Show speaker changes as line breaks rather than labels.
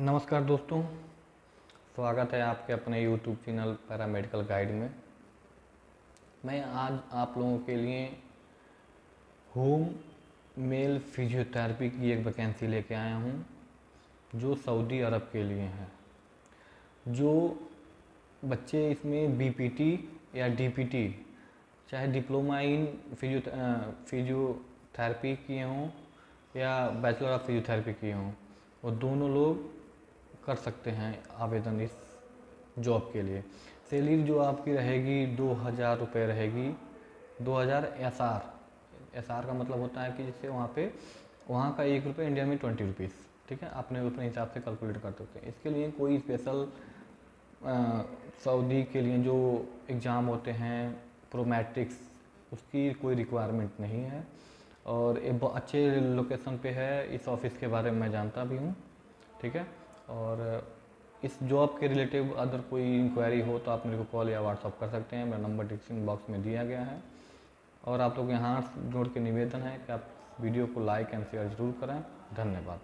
नमस्कार दोस्तों, स्वागत है आपके अपने YouTube चैनल पैरामेडिकल गाइड में। मैं आज आप लोगों के लिए होम मेल फिजियोथेरेपी की एक वैकेंसी लेके आया हूँ, जो सऊदी अरब के लिए है। जो बच्चे इसमें बीपीटी या डीपीटी चाहे डिप्लोमा इन फिजियो फिजियोथेरेपी किए हों या बैचलर ऑफ़ फिजियोथेरेपी किए हों और दोनों लोग कर सकते हैं आवेदन इस जॉब के लिए। सैलरी जो आपकी रहेगी दो हज़ार रुपये रहेगी, दो हज़ार एस आर एस आर का मतलब होता है कि जैसे वहाँ पे, वहाँ का एक रुपये इंडिया में ट्वेंटी रुपीज़ ठीक है? अपने अपने हिसाब से कैलकुलेट कर सकते हैं। इसके लिए कोई स्पेशल सऊदी के लिए जो एग्ज़ाम होते हैं, प्रोमैट्रिक्स, उसकी कोई रिक्वायरमेंट नहीं है। और एक अच्छे लोकेशन पे है, इस ऑफ़िस के बारे में मैं जानता भी हूँ, ठीक है? और इस जॉब के रिलेटिव अदर कोई इंक्वायरी हो तो आप मेरे को कॉल या व्हाट्सअप कर सकते हैं। मेरा नंबर डिस्क्रिप्शन बॉक्स में दिया गया है। और आप लोग यहाँ जोड़ के निवेदन है कि आप वीडियो को लाइक एंड शेयर ज़रूर करें। धन्यवाद।